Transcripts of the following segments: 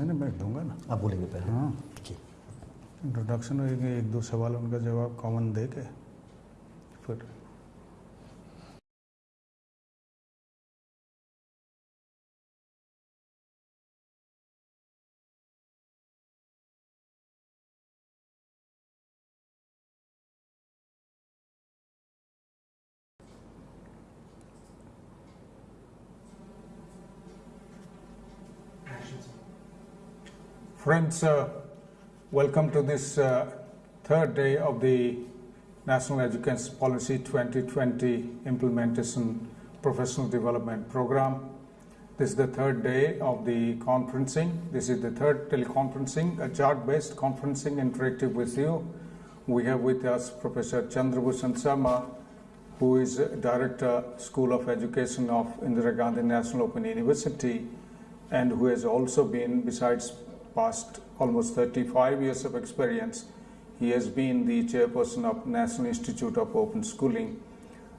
नहीं नहीं मैं दूँगा ना। आप बोलेंगे पहले। हाँ। जी इंट्रोडक्शन होगी एक दो सवाल उनका जवाब कॉमन दे के फिर Friends, uh, welcome to this uh, third day of the National Education Policy 2020 Implementation Professional Development Program. This is the third day of the conferencing. This is the third teleconferencing, a chart-based conferencing interactive with you. We have with us Professor Chandrabhushan Sharma, who is Director, School of Education of Indira Gandhi National Open University, and who has also been, besides past almost 35 years of experience, he has been the chairperson of National Institute of Open Schooling.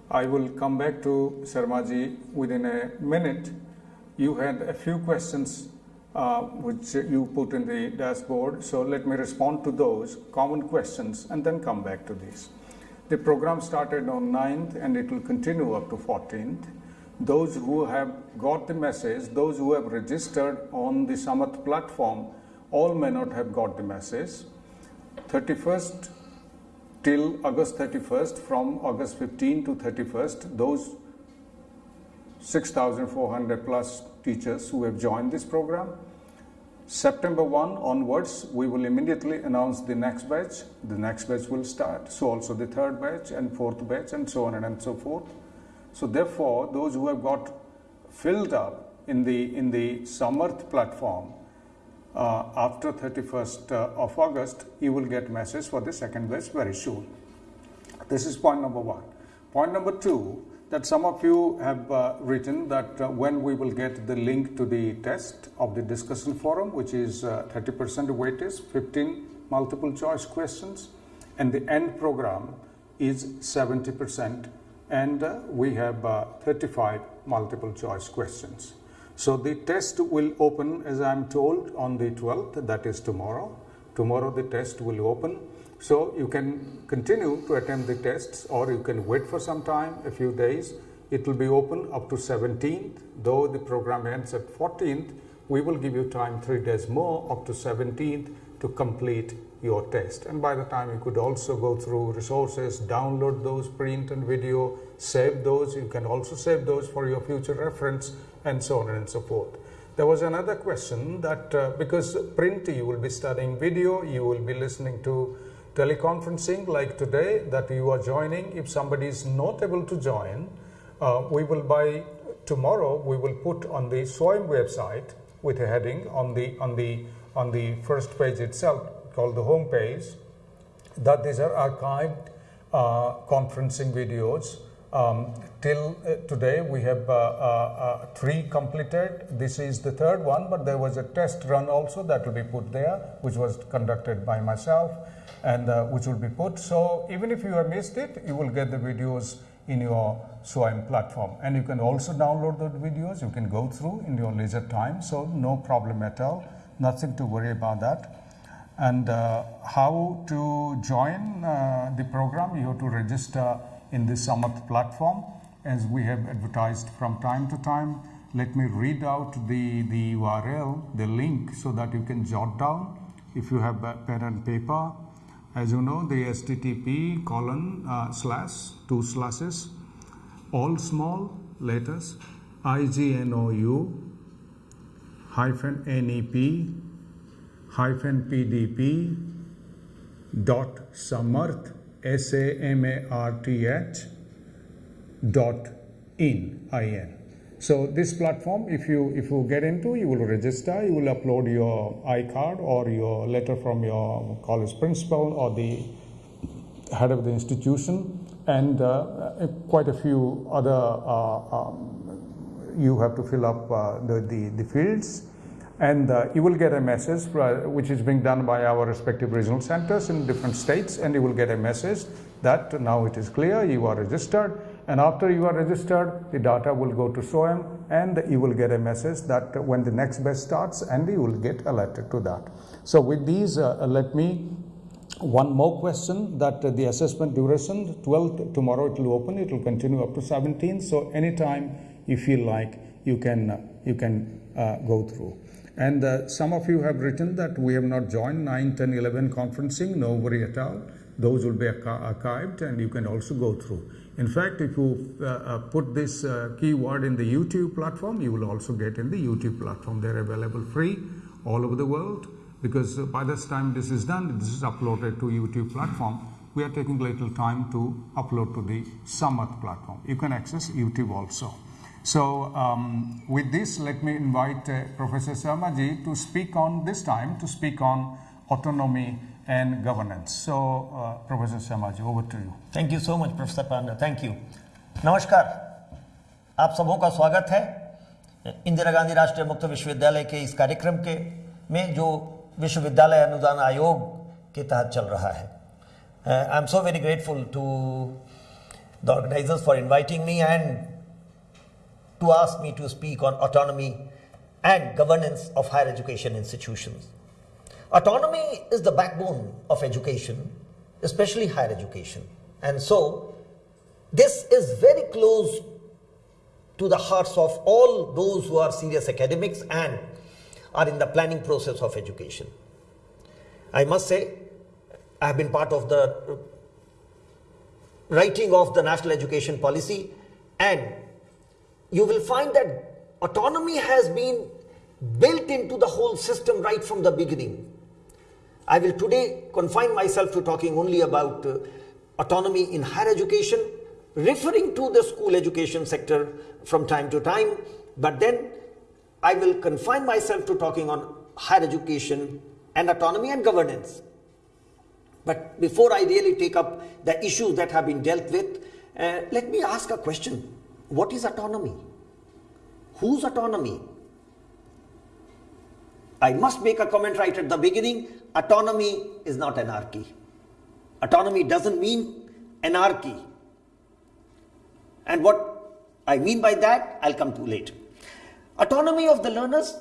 I will come back to Sharmaji within a minute. You had a few questions uh, which you put in the dashboard, so let me respond to those common questions and then come back to these. The program started on 9th and it will continue up to 14th. Those who have got the message, those who have registered on the Samarth platform, all may not have got the message. 31st till August 31st, from August 15 to 31st, those 6,400 plus teachers who have joined this program. September 1 onwards, we will immediately announce the next batch. The next batch will start. So also the third batch and fourth batch and so on and so forth. So therefore, those who have got filled up in the, in the Samarth platform, uh, after 31st uh, of August, you will get message for the second batch very soon. This is point number one. Point number two, that some of you have uh, written that uh, when we will get the link to the test of the discussion forum, which is 30% weightage, 15 multiple choice questions, and the end program is 70%, and uh, we have uh, 35 multiple choice questions. So the test will open, as I am told, on the 12th, that is tomorrow. Tomorrow the test will open. So you can continue to attempt the tests or you can wait for some time, a few days. It will be open up to 17th, though the program ends at 14th. We will give you time three days more up to 17th to complete your test. And by the time you could also go through resources, download those, print and video, save those. You can also save those for your future reference and so on and so forth. There was another question that uh, because print you will be studying video, you will be listening to teleconferencing like today that you are joining. If somebody is not able to join, uh, we will by tomorrow we will put on the SWAYAM website with a heading on the on the on the first page itself called the home page that these are archived uh, conferencing videos um, till uh, today we have uh, uh, three completed. This is the third one, but there was a test run also that will be put there, which was conducted by myself and which will be put. So even if you have missed it, you will get the videos in your SWAYAM platform. And you can also download those videos, you can go through in your leisure time, so no problem at all, nothing to worry about that. And uh, how to join uh, the program, you have to register in the Samarth platform as we have advertised from time to time. Let me read out the, the URL, the link so that you can jot down if you have pen and paper. As you know, the HTTP colon uh, slash, two slashes, all small letters, IGNOU hyphen NEP hyphen PDP dot samarth S-A-M-A-R-T-H dot in, I-N. So this platform, if you, if you get into, you will register, you will upload your iCard or your letter from your college principal or the head of the institution and uh, quite a few other, uh, um, you have to fill up uh, the, the, the fields and uh, you will get a message uh, which is being done by our respective regional centers in different states and you will get a message that now it is clear you are registered and after you are registered the data will go to SWAYAM and you will get a message that when the next batch starts and you will get alerted to that. So with these, uh, let me one more question that uh, the assessment duration 12th tomorrow it will open it will continue up to 17 so anytime you feel like you can uh, you can uh, go through. And uh, some of you have written that we have not joined 9 10 11 conferencing no worry at all. Those will be archived and you can also go through in fact if you uh, uh, put this keyword in the youtube platform you will also get in the youtube platform they're available free all over the world because by this time this is done, this is uploaded to YouTube platform, we are taking little time to upload to the Samarth platform. You can access YouTube also. So um, with this, let me invite uh, Professor Sharmaji to speak on this time, to speak on autonomy and governance. So uh, Professor Sharma over to you. Thank you so much, Professor Panda. Thank you. नमस्कार आप सबों का स्वागत है इंदिरा गांधी राष्ट्रीय मुक्त विश्वविद्यालय के इस कार्यक्रम के में जो विश्वविद्यालय अनुदान आयोग के तहत चल रहा है I am so very grateful to the organisers for inviting me and to ask me to speak on autonomy and governance of higher education institutions. Autonomy is the backbone of education, especially higher education. And so, this is very close to the hearts of all those who are serious academics and are in the planning process of education. I must say, I have been part of the writing of the national education policy and you will find that autonomy has been built into the whole system right from the beginning. I will today confine myself to talking only about uh, autonomy in higher education, referring to the school education sector from time to time, but then I will confine myself to talking on higher education and autonomy and governance. But before I really take up the issues that have been dealt with, uh, let me ask a question. What is autonomy? Whose autonomy? I must make a comment right at the beginning. Autonomy is not anarchy. Autonomy doesn't mean anarchy. And what I mean by that, I'll come to later. Autonomy of the learners,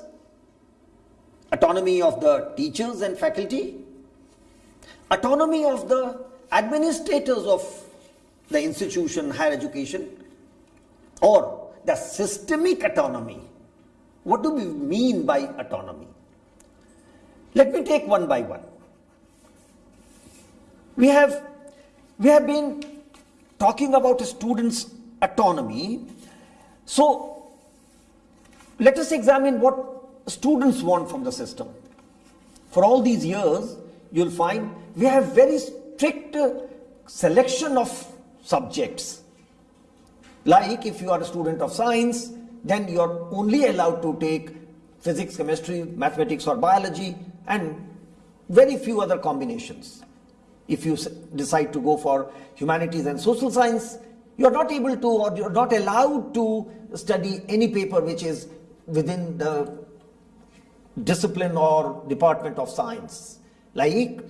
autonomy of the teachers and faculty, autonomy of the administrators of the institution, higher education, or the systemic autonomy. What do we mean by autonomy? Let me take one by one. We have, we have been talking about a students' autonomy. So let us examine what students want from the system. For all these years, you'll find we have very strict selection of subjects. Like if you are a student of science, then you're only allowed to take physics, chemistry, mathematics or biology and very few other combinations. If you decide to go for humanities and social science, you're not able to or you're not allowed to study any paper which is within the discipline or department of science. Like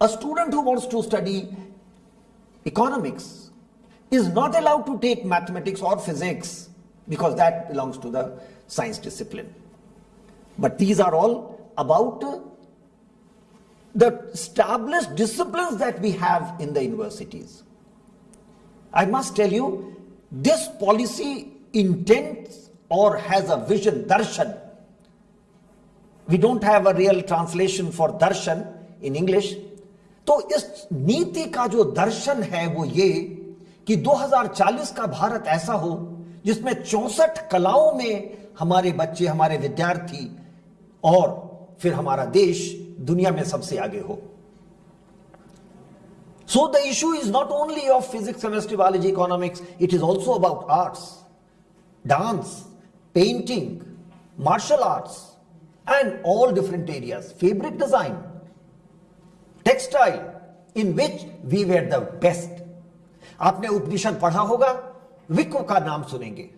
a student who wants to study economics is not allowed to take mathematics or physics because that belongs to the science discipline. But these are all about the established disciplines that we have in the universities. I must tell you, this policy intends or has a vision, darshan. We don't have a real translation for darshan in English. तो इस नीति का जो दर्शन है वो ये कि 2040 का भारत ऐसा हो जिसमें चौसठ कलाओं में हमारे बच्चे हमारे विद्यार्थी और फिर हमारा देश दुनिया में सबसे आगे हो। So the issue is not only of physics chemistry biology economics it is also about arts dance painting, martial arts, and all different areas, fabric design, textile, in which we were the best. आपने उपनिषद पढ़ा होगा विक्व का नाम सुनेंगे।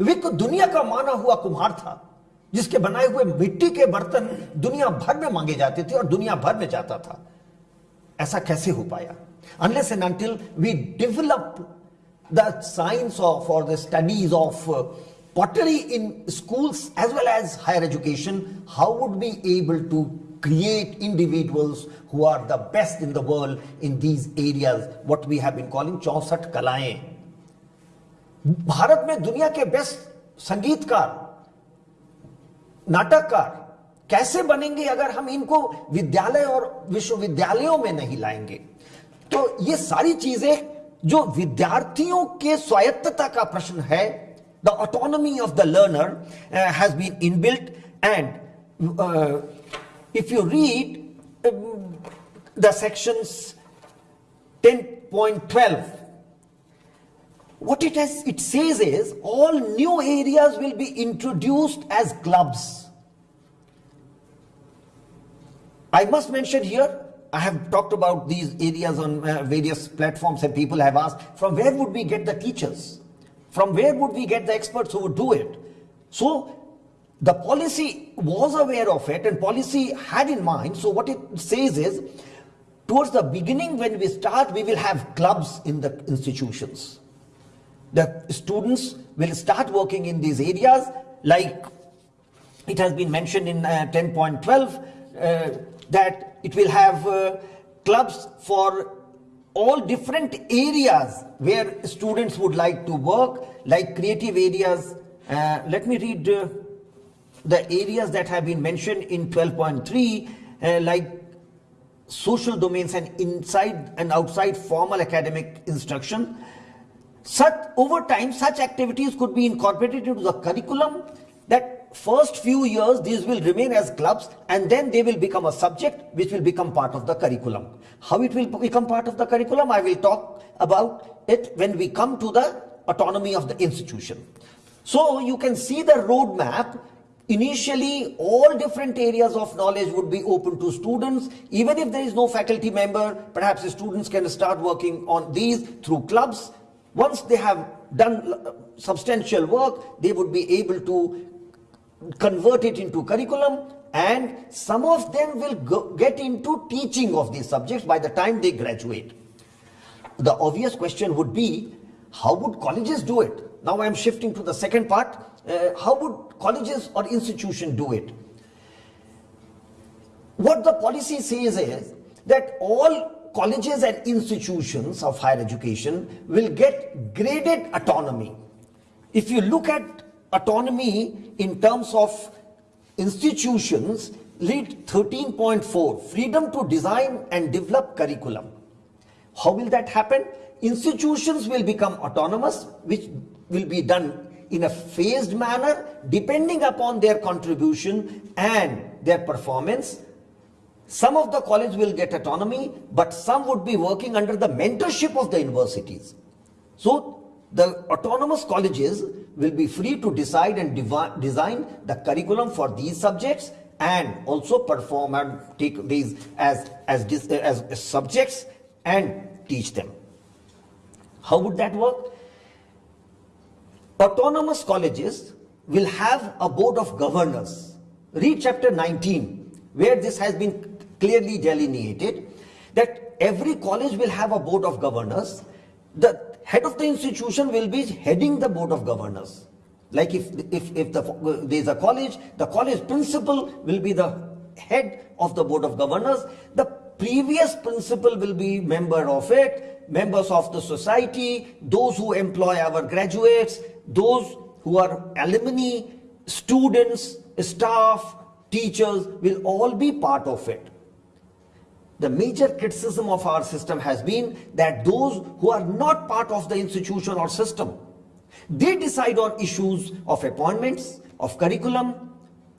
विक्व दुनिया का माना हुआ कुम्हार था। जिसके बनाए हुए मिट्टी के बर्तन दुनिया भर में मांगे जाते थे और दुनिया भर में जाता था। ऐसा कैसे हो पाया? Unless and until we develop the science of और the studies of pottery in school as well as higher education how would be able to create individuals who are the best in the world in these areas what we have been calling चौसठ कलाएँ भारत में दुनिया के best संगीतकार नाटककार। कैसे बनेंगे अगर हम इनको विद्यालय और विश्वविद्यालयों में नहीं लाएँगे? तो ये सारी चीज़ें जो विद्यार्थियों के स्वायत्तता का प्रश्न है the autonomy of the learner has been inbuilt and if you read the sections 10.12 what it has it says is all new areas will be introduced as clubs i must mention here i have talked about these areas on uh, various platforms and people have asked from where would we get the teachers? From where would we get the experts who would do it? So the policy was aware of it and policy had in mind. So what it says is towards the beginning when we start we will have clubs in the institutions the students will start working in these areas. Like it has been mentioned in uh, 10.12 uh, that it will have uh, clubs for all different areas where students would like to work like creative areas. Uh, let me read uh, the areas that have been mentioned in 12.3 uh, like social domains and inside and outside formal academic instruction such over time such activities could be incorporated into the curriculum that first few years these will remain as clubs and then they will become a subject which will become part of the curriculum how it will become part of the curriculum i will talk about it when we come to the autonomy of the institution so you can see the roadmap Initially, all different areas of knowledge would be open to students. Even if there is no faculty member, perhaps the students can start working on these through clubs. Once they have done uh, substantial work, they would be able to convert it into curriculum and some of them will go, get into teaching of these subjects by the time they graduate. The obvious question would be, how would colleges do it? Now I am shifting to the second part. Uh, how would colleges or institution do it? What the policy says is that all colleges and institutions of higher education will get graded autonomy. If you look at autonomy in terms of institutions, lead 13.4 freedom to design and develop curriculum. How will that happen? Institutions will become autonomous, which will be done in a phased manner depending upon their contribution and their performance. Some of the college will get autonomy, but some would be working under the mentorship of the universities. So the autonomous colleges will be free to decide and design the curriculum for these subjects and also perform and take these as, as, as subjects and teach them. How would that work? Autonomous colleges will have a board of governors. Read chapter 19, where this has been clearly delineated that every college will have a board of governors. The head of the institution will be heading the board of governors. Like if, if, if the, there is a college, the college principal will be the head of the board of governors. The previous principal will be member of it, members of the society, those who employ our graduates, those who are alumni, students, staff, teachers will all be part of it. The major criticism of our system has been that those who are not part of the institution or system, they decide on issues of appointments, of curriculum,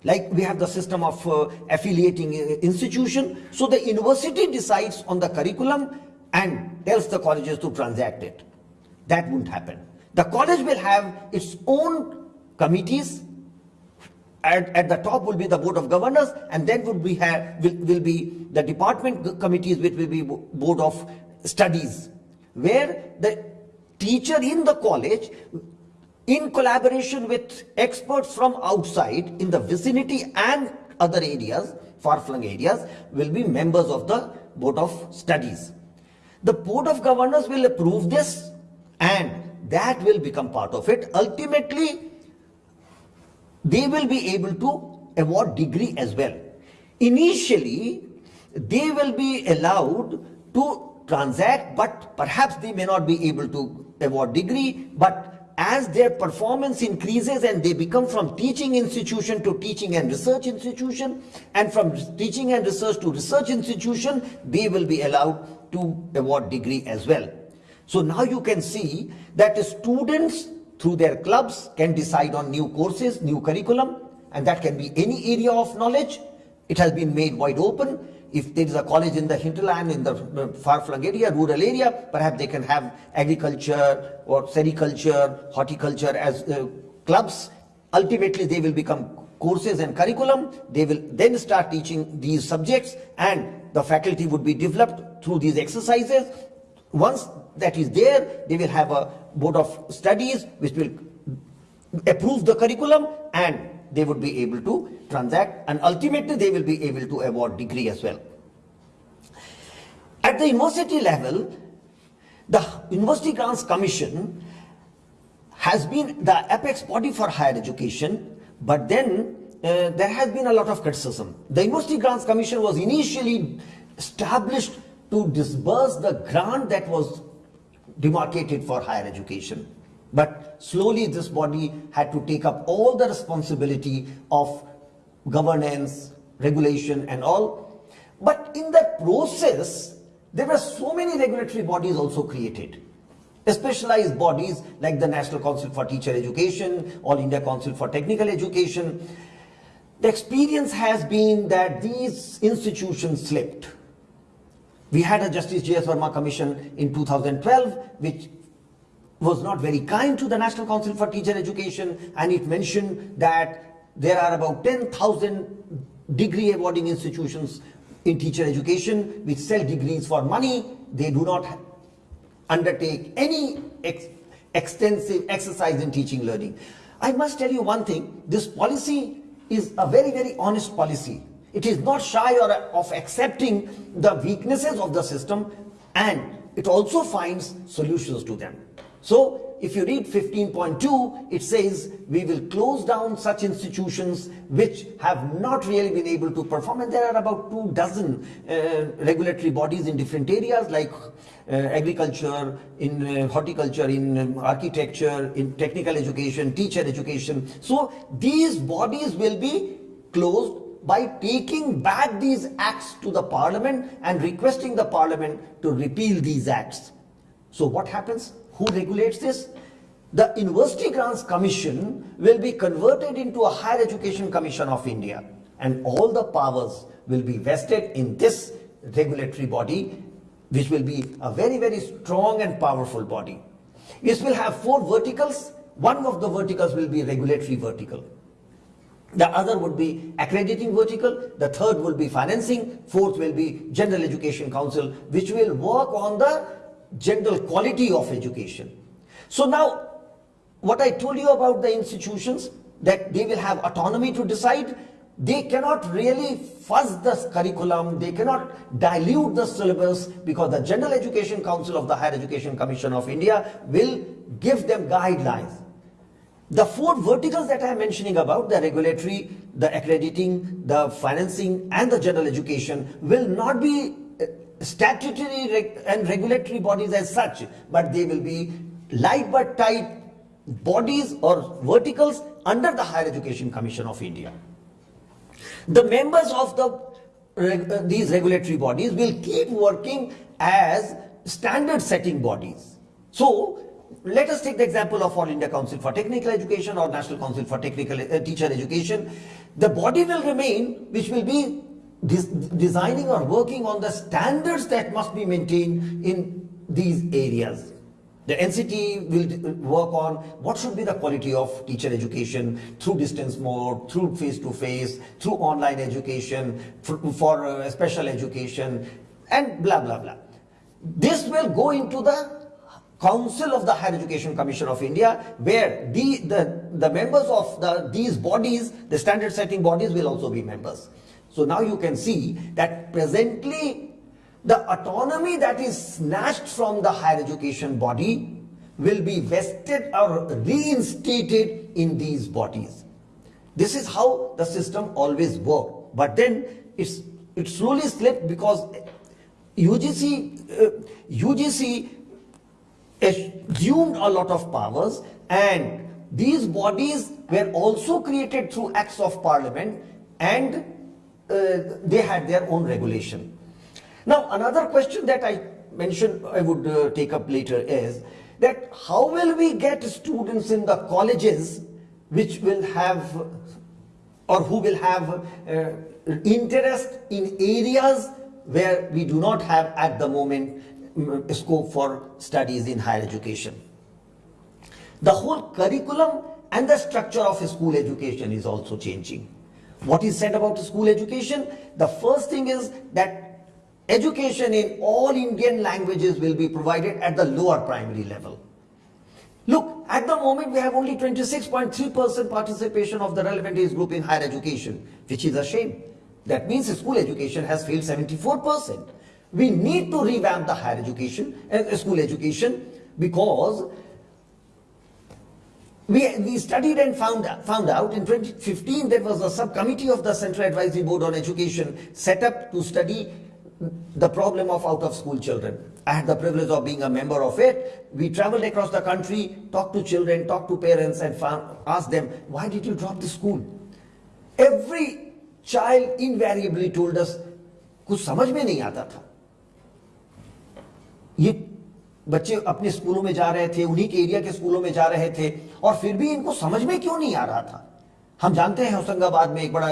like we have the system of uh, affiliating uh, institution. So the university decides on the curriculum and tells the colleges to transact it. That won't happen. The college will have its own committees. At, at the top will be the board of governors, and then would be have will, will be the department committees, which will be board of studies, where the teacher in the college in collaboration with experts from outside in the vicinity and other areas, far-flung areas, will be members of the Board of Studies. The Board of Governors will approve this and that will become part of it. Ultimately, they will be able to award degree as well. Initially, they will be allowed to transact, but perhaps they may not be able to award degree, but as their performance increases and they become from teaching institution to teaching and research institution and from teaching and research to research institution, they will be allowed to award degree as well. So now you can see that the students through their clubs can decide on new courses, new curriculum, and that can be any area of knowledge. It has been made wide open. If there is a college in the hinterland, in the far-flung area, rural area, perhaps they can have agriculture or sericulture, horticulture as uh, clubs. Ultimately, they will become courses and curriculum. They will then start teaching these subjects and the faculty would be developed through these exercises. Once that is there, they will have a board of studies which will approve the curriculum and they would be able to transact and ultimately they will be able to award degree as well. At the university level, the University Grants Commission has been the apex body for higher education, but then uh, there has been a lot of criticism. The University Grants Commission was initially established to disburse the grant that was demarcated for higher education. But slowly this body had to take up all the responsibility of governance, regulation and all. But in that process, there were so many regulatory bodies also created. Specialized bodies like the National Council for Teacher Education, All India Council for Technical Education. The experience has been that these institutions slipped. We had a Justice J.S. Verma Commission in 2012, which was not very kind to the National Council for Teacher Education and it mentioned that there are about 10,000 degree awarding institutions in teacher education which sell degrees for money. They do not undertake any ex extensive exercise in teaching learning. I must tell you one thing, this policy is a very, very honest policy. It is not shy or, of accepting the weaknesses of the system and it also finds solutions to them. So if you read 15.2, it says we will close down such institutions which have not really been able to perform. And there are about two dozen uh, regulatory bodies in different areas like uh, agriculture, in uh, horticulture, in um, architecture, in technical education, teacher education. So these bodies will be closed by taking back these acts to the parliament and requesting the parliament to repeal these acts. So what happens? Who regulates this? The University Grants Commission will be converted into a Higher Education Commission of India and all the powers will be vested in this regulatory body which will be a very very strong and powerful body. This will have four verticals. One of the verticals will be regulatory vertical. The other would be accrediting vertical. The third will be financing. Fourth will be General Education Council which will work on the general quality of education. So now, what I told you about the institutions, that they will have autonomy to decide, they cannot really fuzz the curriculum, they cannot dilute the syllabus because the General Education Council of the Higher Education Commission of India will give them guidelines. The four verticals that I am mentioning about, the regulatory, the accrediting, the financing and the general education will not be statutory reg and regulatory bodies as such, but they will be light but tight bodies or verticals under the Higher Education Commission of India. The members of the uh, these regulatory bodies will keep working as standard setting bodies. So let us take the example of All India Council for Technical Education or National Council for Technical uh, Teacher Education. The body will remain which will be designing or working on the standards that must be maintained in these areas. The NCT will work on what should be the quality of teacher education through distance mode, through face-to-face, -face, through online education, for, for uh, special education, and blah, blah, blah. This will go into the Council of the Higher Education Commission of India, where the, the, the members of the, these bodies, the standard setting bodies will also be members. So now you can see that presently the autonomy that is snatched from the higher education body will be vested or reinstated in these bodies. This is how the system always worked. But then it's it slowly slipped because UGC uh, UGC assumed a lot of powers and these bodies were also created through acts of parliament and uh, they had their own regulation. Now another question that I mentioned I would uh, take up later is that how will we get students in the colleges which will have or who will have uh, interest in areas where we do not have at the moment Mm, scope for studies in higher education. The whole curriculum and the structure of school education is also changing. What is said about school education? The first thing is that education in all Indian languages will be provided at the lower primary level. Look, at the moment we have only 26.3% participation of the relevant age group in higher education, which is a shame. That means school education has failed 74% We need to revamp the higher education, uh, school education, because we, we studied and found, found out in 2015 there was a subcommittee of the Central Advisory Board on Education set up to study the problem of out of school children. I had the privilege of being a member of it. We traveled across the country, talked to children, talked to parents and found, asked them, why did you drop the school? Every child invariably told us, कुछ समझ में नहीं आता था ये बच्चे अपने स्कूलों में जा रहे थे उन्हीं के एरिया के स्कूलों में जा रहे थे और फिर भी इनको समझ में क्यों नहीं आ रहा था? हम जानते हैं होशंगाबाद में एक बड़ा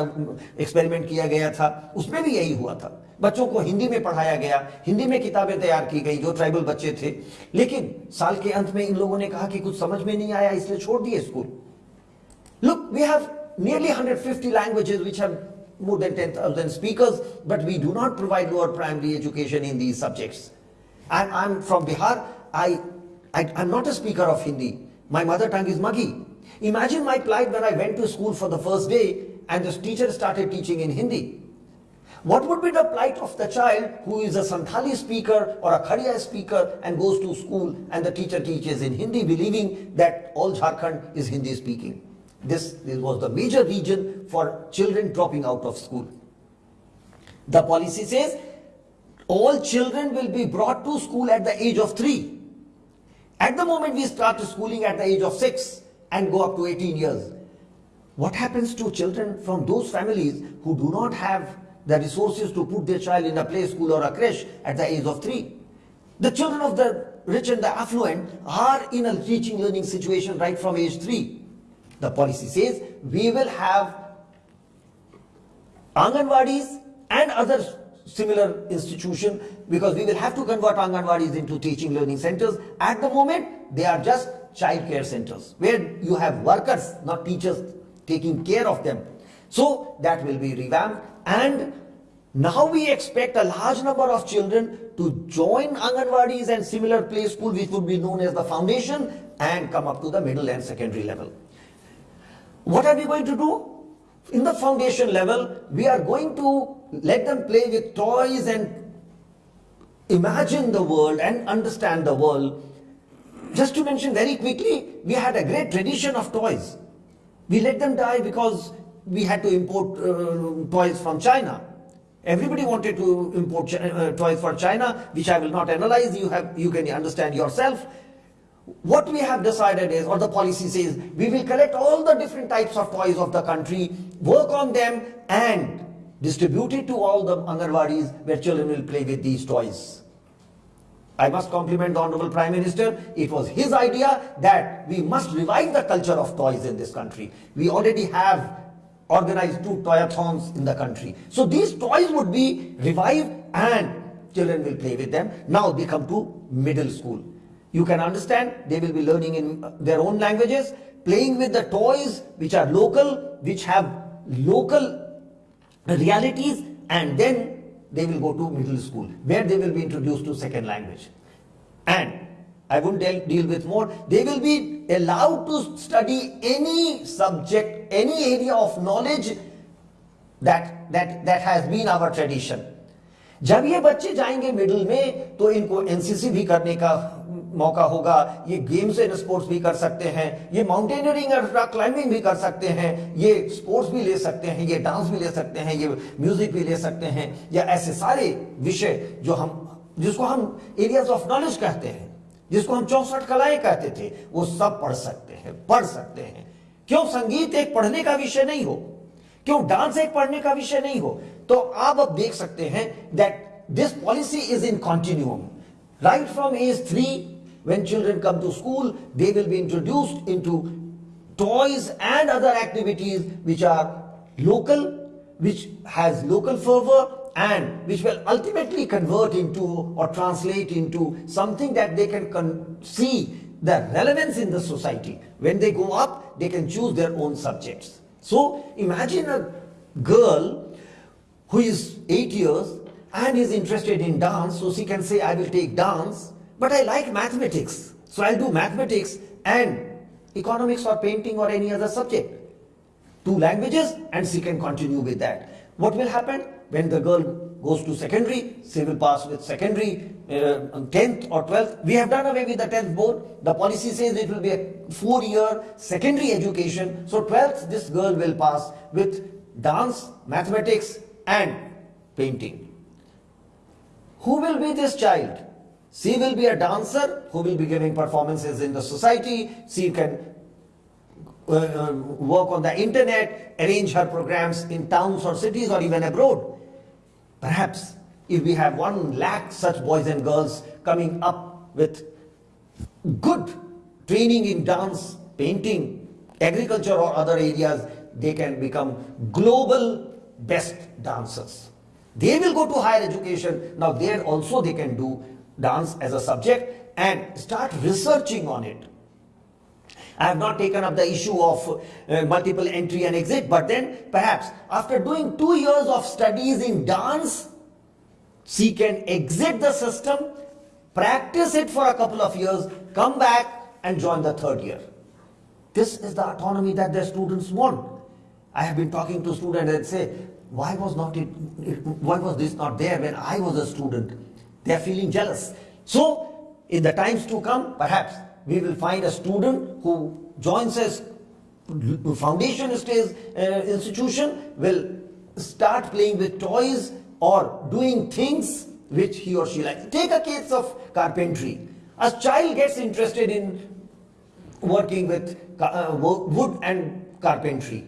एक्सपेरिमेंट किया गया था उसमें भी यही हुआ था। बच्चों को हिंदी में पढ़ाया गया हिंदी में किताबें तैयार की गई जो ट्राइबल बच्चे थे। लेकिन साल के अंत में इन लोगों ने कहा कि कुछ समझ में नहीं आया इसलिए छोड़ दिए school look we have nearly 150 languages which have more than 10,000 speakers, but we do not provide lower primary education in these subjects. I'm, I'm from Bihar. I, I, I'm not a speaker of Hindi. My mother tongue is Magahi. Imagine my plight when I went to school for the first day and the teacher started teaching in Hindi. What would be the plight of the child who is a Santhali speaker or a Khadiya speaker and goes to school and the teacher teaches in Hindi believing that all Jharkhand is Hindi speaking? This, this was the major reason for children dropping out of school. The policy says all children will be brought to school at the age of 3. At the moment we start schooling at the age of 6 and go up to 18 years. What happens to children from those families who do not have the resources to put their child in a play school or a creche at the age of 3? The children of the rich and the affluent are in a teaching learning situation right from age 3. The policy says we will have Anganwadis and other similar institution because we will have to convert Anganwadis into teaching learning centers. At the moment, they are just child care centers where you have workers, not teachers, taking care of them. So that will be revamped and now we expect a large number of children to join Anganwadis and similar play school which would be known as the foundation and come up to the middle and secondary level. What are we going to do? In the foundation level, we are going to let them play with toys and imagine the world and understand the world. Just to mention very quickly, we had a great tradition of toys. We let them die because we had to import uh, toys from China. Everybody wanted to import uh, toys for China, which I will not analyze. You have, you can understand yourself. What we have decided is, or the policy says, we will collect all the different types of toys of the country, work on them and distribute it to all the Anganwadis where children will play with these toys. I must compliment the Honorable Prime Minister. It was his idea that we must revive the culture of toys in this country. We already have organized two toyathons in the country. So these toys would be revived and children will play with them. Now they come to middle school. You can understand they will be learning in uh, their own languages, playing with the toys which are local, which have local realities and then they will go to middle school where they will be introduced to second language. And I won't deal, deal with more. They will be allowed to study any subject, any area of knowledge that, that, that has been our tradition. जब ये बच्चे जाएंगे middle में तो इनको NCC भी करने का मौका होगा। ये गेम्स एंड स्पोर्ट्स भी कर सकते हैं। ये माउंटेनियरिंग और रॉक क्लाइंबिंग भी कर सकते हैं। ये स्पोर्ट्स भी ले सकते हैं, ये डांस भी ले सकते हैं, ये म्यूज़िक भी ले सकते हैं। या ऐसे सारे विषय जो हम, जिसको हम एरियाज़ ऑफ़ नॉलेज कहते हैं, जिसको हम चौसठ कलाएँ कहते थे, वो सब पढ़ सकते हैं, पढ़ सकते हैं। क्यों? संगीत एक पढ़ने का विषय नहीं हो। क्यों? डांस एक पढ़ने का विषय नहीं हो। तो आप अब देख सकते हैं that this policy is in continuum right from age three when children come to school they will be introduced into toys and other activities which are local which has local fervor and which will ultimately convert into or translate into something that they can see the relevance in the society. When they go up, they can choose their own subjects. So imagine a girl who is eight years and is interested in dance, so she can say, I will take dance, but I like mathematics. So I'll do mathematics and economics or painting or any other subject two languages and she can continue with that. What will happen when the girl goes to secondary? She will pass with secondary, uh, 10th or 12th. We have done away with the 10th board. The policy says it will be a four year secondary education. So 12th, this girl will pass with dance, mathematics and painting. Who will be this child? She will be a dancer who will be giving performances in the society. She can uh, uh, work on the internet, arrange her programs in towns or cities or even abroad. Perhaps if we have one lakh such boys and girls coming up with good training in dance, painting, agriculture or other areas, they can become global best dancers. They will go to higher education. Now there also they can do dance as a subject and start researching on it. I have not taken up the issue of uh, multiple entry and exit, but then perhaps after doing two years of studies in dance, she can exit the system, practice it for a couple of years, come back and join the third year. This is the autonomy that the students want. I have been talking to students and say, why was not it, it why was this not there when I was a student? They are feeling jealous. So, in the times to come, perhaps we will find a student who joins us foundation stage uh, institution will start playing with toys or doing things which he or she likes. Take a case of carpentry. A child gets interested in working with uh, wood and carpentry.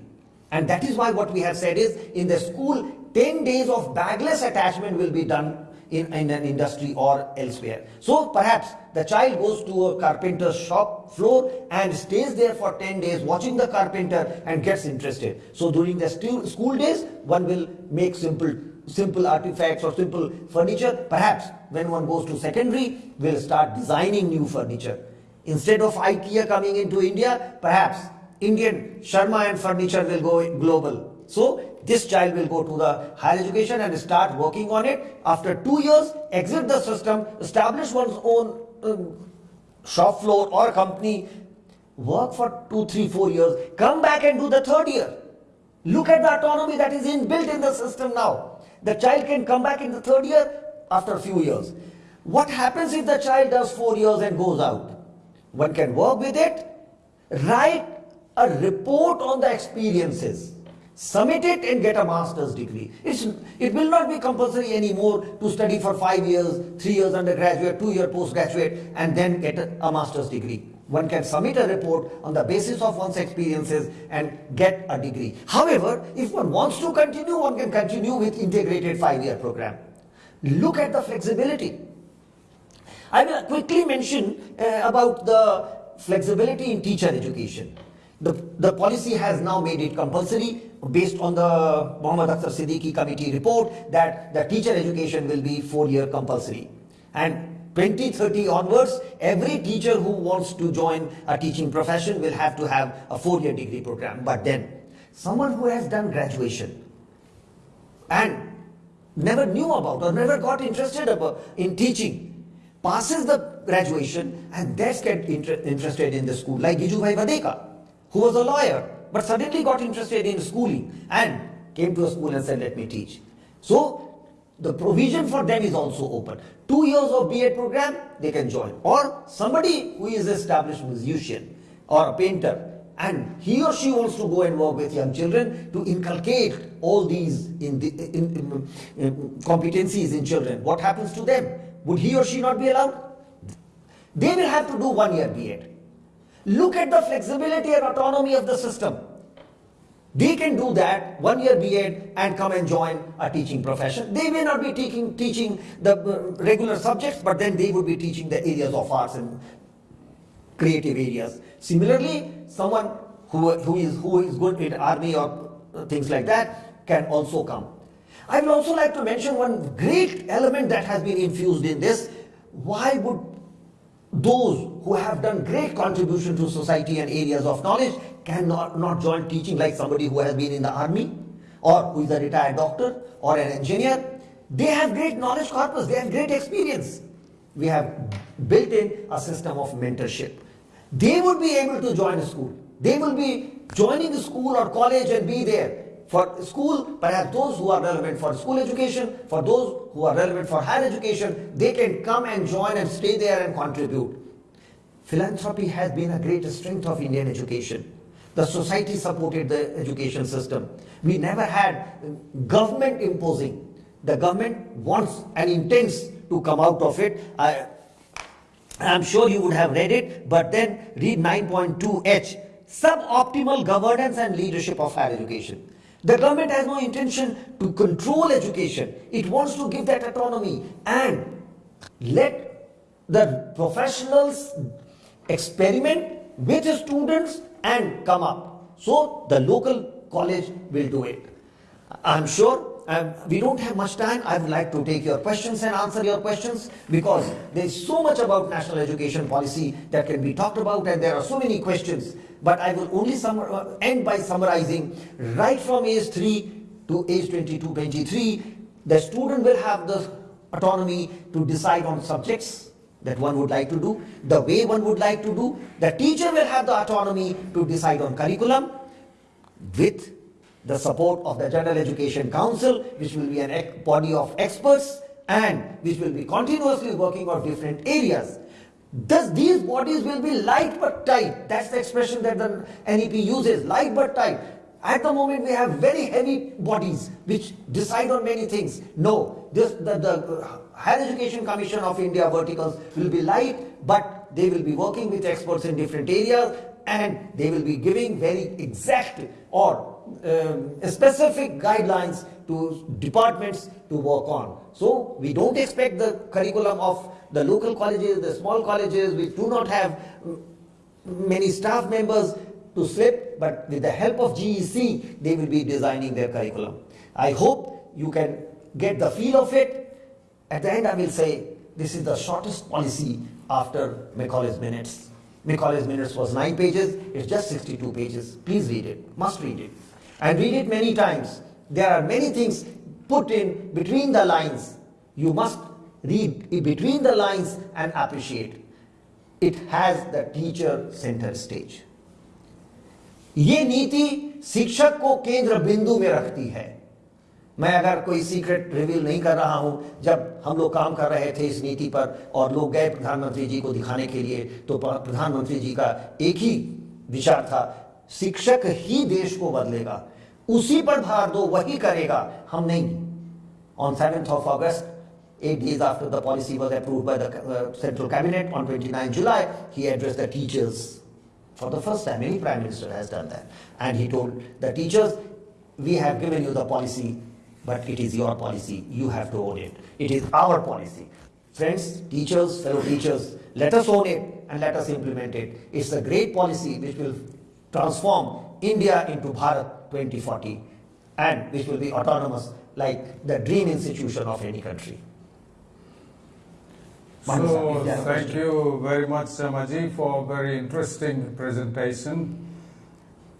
And that is why what we have said is in the school, 10 days of bagless attachment will be done in, in an industry or elsewhere. So perhaps the child goes to a carpenter's shop floor and stays there for 10 days watching the carpenter and gets interested. So during the school days, one will make simple simple artifacts or simple furniture. Perhaps when one goes to secondary, will start designing new furniture. Instead of IKEA coming into India, perhaps Indian Sharma and furniture will go global. So this child will go to the higher education and start working on it. After two years, exit the system, establish one's own um, shop floor or company, work for two, three, four years, come back and do the third year. Look at the autonomy that is inbuilt in the system now. The child can come back in the third year after a few years. What happens if the child does four years and goes out? One can work with it, write a report on the experiences, submit it and get a master's degree. It's, it will not be compulsory anymore to study for five years, three years undergraduate, two year postgraduate, and then get a, a master's degree. One can submit a report on the basis of one's experiences and get a degree. However, if one wants to continue, one can continue with integrated five-year program. Look at the flexibility. I will quickly mention uh, about the flexibility in teacher education. The, the policy has now made it compulsory based on the Muhammad Akhtar Siddiqui committee report that the teacher education will be four-year compulsory. And 2030 onwards, every teacher who wants to join a teaching profession will have to have a four-year degree program. But then, someone who has done graduation and never knew about or never got interested in teaching passes the graduation and that's get inter- interested in the school like Gijubhai Badheka who was a lawyer but suddenly got interested in schooling and came to a school and said let me teach so the provision for them is also open. Two years of B.Ed program, they can join. Or somebody who is established musician or a painter and he or she wants to go and work with young children to inculcate all these in the, in, in, in competencies in children. What happens to them? Would he or she not be allowed? They will have to do one year B.Ed. Look at the flexibility and autonomy of the system. They can do that one year B.Ed and come and join a teaching profession. They may not be teaching, teaching the uh, regular subjects, but then they would be teaching the areas of arts and creative areas. Similarly, someone who, who is who is good in army or uh, things like that can also come. I would also like to mention one great element that has been infused in this. Why would those who have done great contribution to society and areas of knowledge cannot not join teaching like somebody who has been in the army or who is a retired doctor or an engineer. They have great knowledge corpus, they have great experience. We have built in a system of mentorship. They would be able to join a school. They will be joining a school or college and be there. For school, perhaps those who are relevant for school education, for those who are relevant for higher education, they can come and join and stay there and contribute. Philanthropy has been a great strength of Indian education. The society supported the education system. We never had government imposing. The government wants and intends to come out of it. I, I'm sure you would have read it, but then read 9.2h suboptimal governance and leadership of higher education. The government has no intention to control education, it wants to give that autonomy and let the professionals experiment with the students and come up. So the local college will do it. I'm sure um, we don't have much time. I would like to take your questions and answer your questions because there is so much about national education policy that can be talked about and there are so many questions. But I will only uh, end by summarizing right from age 3 to age 22, 23, the student will have the autonomy to decide on subjects that one would like to do, the way one would like to do. The teacher will have the autonomy to decide on curriculum with the support of the General Education Council, which will be a body of experts and which will be continuously working on different areas. Thus, these bodies will be light but tight. That's the expression that the NEP uses, light but tight. At the moment, we have very heavy bodies which decide on many things. No, this, the, the uh, Higher Education Commission of India verticals will be light, but they will be working with experts in different areas and they will be giving very exact or um, specific guidelines to departments to work on. So we don't expect the curriculum of the local colleges, the small colleges, which do not have many staff members to slip, but with the help of GEC, they will be designing their curriculum. I hope you can get the feel of it. At the end, I will say this is the shortest policy after Macaulay's Minutes. Macaulay's Minutes was 9 pages, it's just 62 pages. Please read it, must read it and read it many times. There are many things put in between the lines. You must read between the lines and appreciate. It has the teacher center stage. ये नीति शिक्षक को केंद्र बिंदु में रखती है मैं अगर कोई सीक्रेट रिवील नहीं कर रहा हूँ जब हम लोग काम कर रहे थे इस नीति पर और लोग गए प्रधानमंत्री जी को दिखाने के लिए तो प्रधानमंत्री जी का एक ही विचार था शिक्षक ही देश को बदलेगा उसी पर भार दो वही करेगा हम नहीं on 7th of August, eight days after the policy was approved by the uh, central cabinet on 29 July, he addressed the teachers for the first time. Any prime minister has done that. And he told the teachers, we have given you the policy, but it is your policy. You have to own it. It is our policy. Friends, teachers, fellow teachers, let us own it and let us implement it. It's a great policy which will transform India into Bharat 2040 and which will be autonomous like the dream institution of any country. So, thank you very much, Sharmaji, for a very interesting presentation.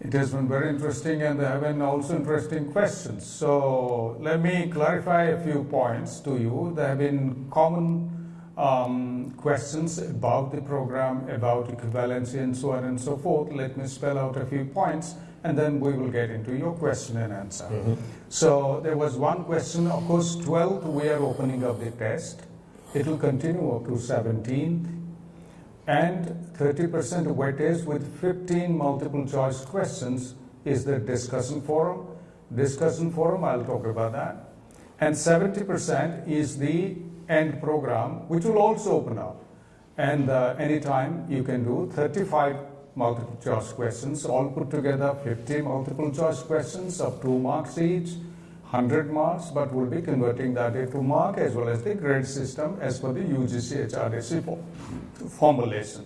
It has been very interesting and there have been also interesting questions. So, let me clarify a few points to you. There have been common um, questions about the program, about equivalency and so on and so forth. Let me spell out a few points and then we will get into your question and answer. So there was one question, of course, 12th we are opening up the test. It will continue up to 17th and 30% weightage with 15 multiple choice questions is the discussion forum. Discussion forum, I'll talk about that. And 70% is the end program, which will also open up. And uh, anytime you can do 35 multiple choice questions, all put together 50 multiple choice questions of two marks each, 100 marks, but we'll be converting that into mark as well as the grade system as per the UGC HRDC formulation.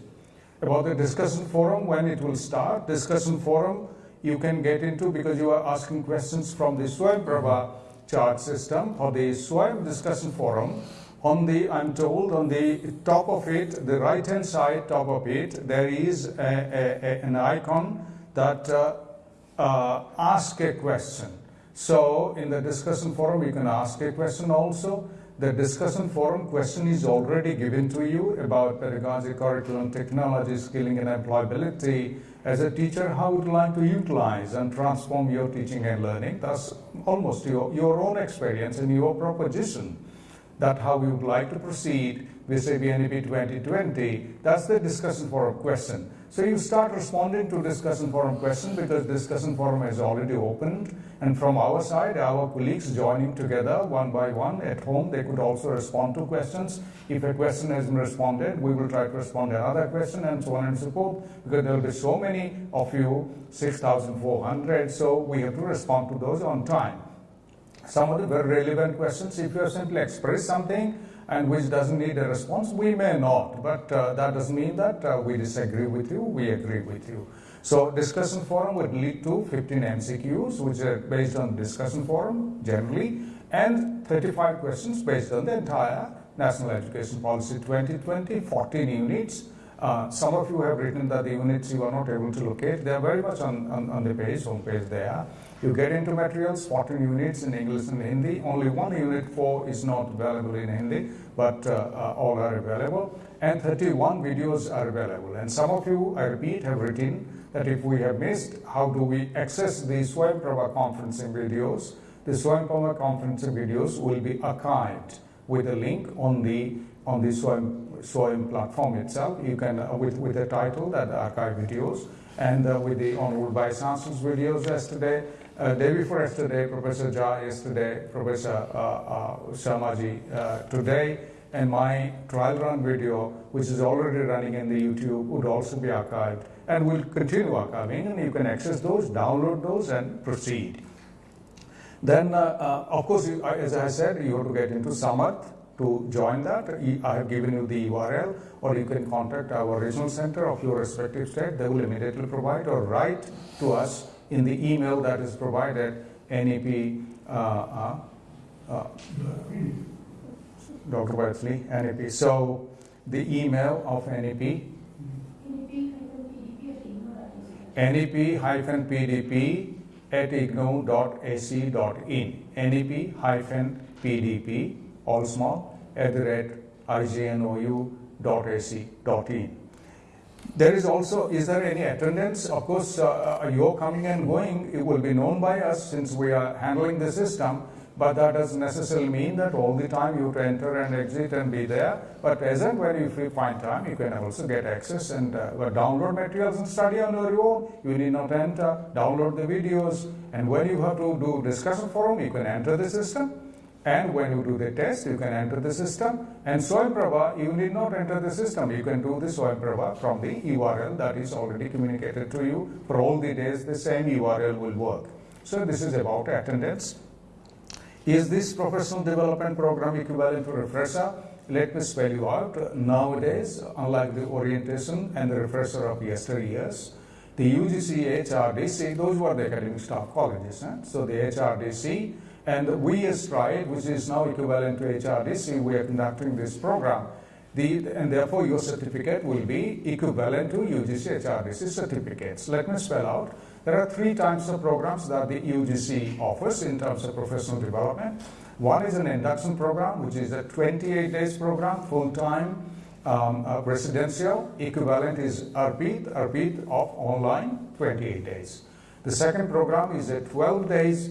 About the discussion forum, when it will start, discussion forum you can get into because you are asking questions from the Swayam Prabha chart system or the Swayam discussion forum. On the, I'm told, on the top of it, the right hand side top of it, there is a, a- a- an icon that uh, uh, ask a question. So in the discussion forum, you can ask a question also. The discussion forum question is already given to you about pedagogy, curriculum, technology, skilling and employability. As a teacher, how would you like to utilize and transform your teaching and learning? That's almost your, your own experience and your proposition that how we would like to proceed with ABNEP 2020. That's the discussion forum question. So you start responding to discussion forum question because discussion forum is already opened. And from our side, our colleagues joining together one by one at home, they could also respond to questions. If a question has been responded, we will try to respond to another question and so on and so forth because there will be so many of you, 6,400. So we have to respond to those on time some of the very relevant questions. If you have simply expressed something and which doesn't need a response, we may not. But uh, that doesn't mean that uh, we disagree with you, we agree with you. So discussion forum would lead to 15 MCQs, which are based on discussion forum generally, and 35 questions based on the entire National Education Policy 2020, 14 units. Uh, some of you have written that the units you are not able to locate. They are very much on, on, on the page, home page there. You get into materials, 14 units in English and Hindi. Only one unit, 4, is not available in Hindi, but uh, uh, all are available. And 31 videos are available. And some of you, I repeat, have written that if we have missed, how do we access the Swayam Prabha conferencing videos? The Swayam Prabha conferencing videos will be archived with a link on the on the Swayam, Swayam platform itself. You can uh, with with a title that archive videos and uh, with the honorable vice chancellor's videos yesterday. Uh, day before yesterday, Professor Jha yesterday, Professor uh, uh, Sharmaji uh, today, and my trial run video, which is already running in the YouTube, would also be archived and will continue archiving, and you can access those, download those, and proceed. Then, uh, of course, you, as I said, you have to get into Samarth to join that. I have given you the URL, or you can contact our regional center of your respective state. They will immediately provide or write to us in the email that is provided, NEP, uh, uh, uh, Dr. Wesley, NEP. So the email of NEP, nep-pdp at ignou.ac.in. nep-pdp, all small, at the rate ignou.ac.in. There is also, is there any attendance? Of course, uh, uh, you're coming and going, it will be known by us since we are handling the system, but that doesn't necessarily mean that all the time you have to enter and exit and be there. But as and when you find time, you can also get access and uh, download materials and study on your own. You need not enter, download the videos, and when you have to do discussion forum, you can enter the system. And when you do the test, you can enter the system. And Swayam Prabha, you need not enter the system. You can do the Swayam Prabha from the URL that is already communicated to you. For all the days, the same URL will work. So this is about attendance. Is this professional development program equivalent to refresher? Let me spell you out. Nowadays, unlike the orientation and the refresher of yesteryears, the UGC, HRDC, those were the academic staff colleges. Huh? So the HRDC and we as Stride, which is now equivalent to HRDC, we are conducting this program. The, and therefore, your certificate will be equivalent to UGC HRDC certificates. Let me spell out. There are three types of programs that the UGC offers in terms of professional development. One is an induction program, which is a 28 days program, full time um, uh, residential. Equivalent is ARPIT, ARPIT of online, 28 days. The second program is a 12 days,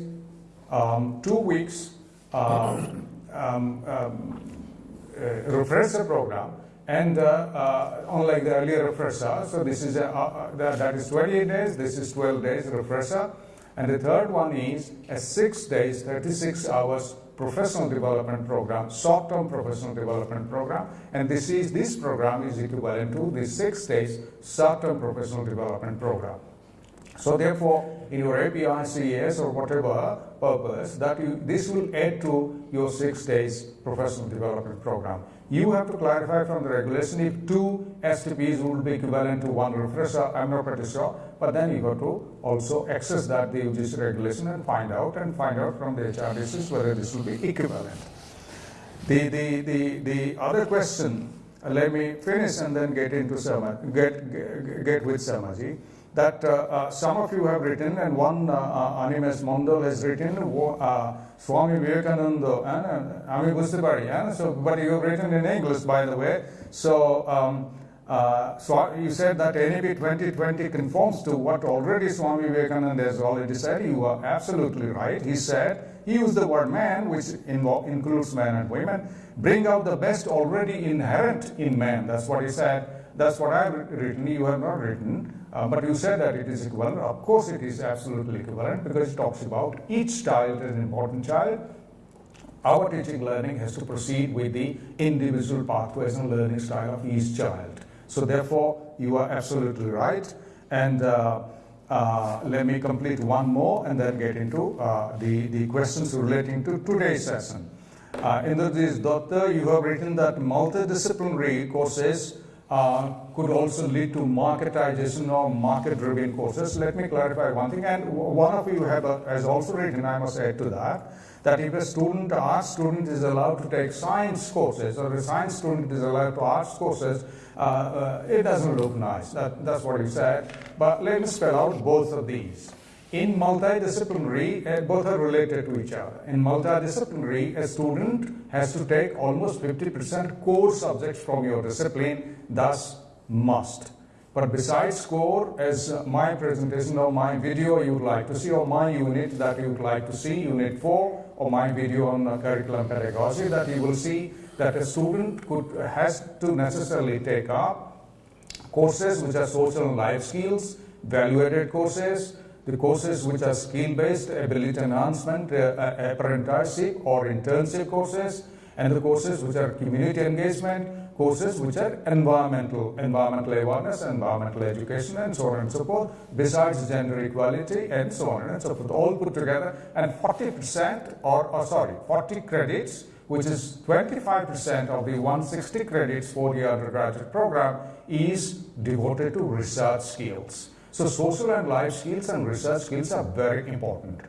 um, two weeks um, um, um, uh, refresher program. And uh, uh, unlike the earlier refresher, so this is a, uh, uh, that, is 28 days, this is 12 days refresher. And the third one is a six days, 36 hours professional development program, short-term professional development program, and this is this program is equivalent to the six days short-term professional development program. So therefore, in your API, CES or whatever purpose, that you, this will add to your six days professional development program. You have to clarify from the regulation if two STPs would be equivalent to one refresher, I'm not pretty sure, but then you have to also access that the UGC regulation and find out and find out from the HRDCs whether this will be equivalent. The, the, the, the other question, let me finish and then get into Sama, get, get, get with Sharmaji that uh, uh, some of you have written, and one uh, uh, Animes Mondal has written, Swami Vivekananda, and Ami Bustipari, so, but you have written in English, by the way. So, um, uh, so you said that NEP 2020 conforms to what already Swami Vivekananda has already said. You are absolutely right. He said, he used the word man, which includes men and women, bring out the best already inherent in man. That's what he said. That's what I've written. You have not written. Uh, but you said that it is equivalent. Of course, it is absolutely equivalent because it talks about each child as an important child. Our teaching learning has to proceed with the individual pathways and learning style of each child. So, therefore, you are absolutely right. And uh, uh, let me complete one more and then get into uh, the, the questions relating to today's session. Uh, in this Doctor, you have written that multidisciplinary courses uh, could also lead to marketization or market-driven courses. Let me clarify one thing, and one of you have, uh, has also written, I must add to that, that if a student, art student is allowed to take science courses, or a science student is allowed to arts courses, uh, uh, it doesn't look nice. That, that's what you said. But let me spell out both of these. In multidisciplinary, uh, both are related to each other. In multidisciplinary, a student has to take almost 50% core subjects from your discipline, thus must. But besides core, as my presentation or my video you would like to see, or my unit that you would like to see, unit 4, or my video on uh, curriculum pedagogy, that you will see that a student could, has to necessarily take up courses which are social and life skills, value-added courses, the courses which are skill-based, ability enhancement, uh, uh, apprenticeship or internship courses, and the courses which are community engagement, courses which are environmental, environmental awareness, environmental education, and so on and so forth, besides gender equality, and so on and so forth, all put together, and 40% or, or sorry, 40 credits, which is 25% of the 160 credits for the undergraduate program, is devoted to research skills. So social and life skills and research skills are very important.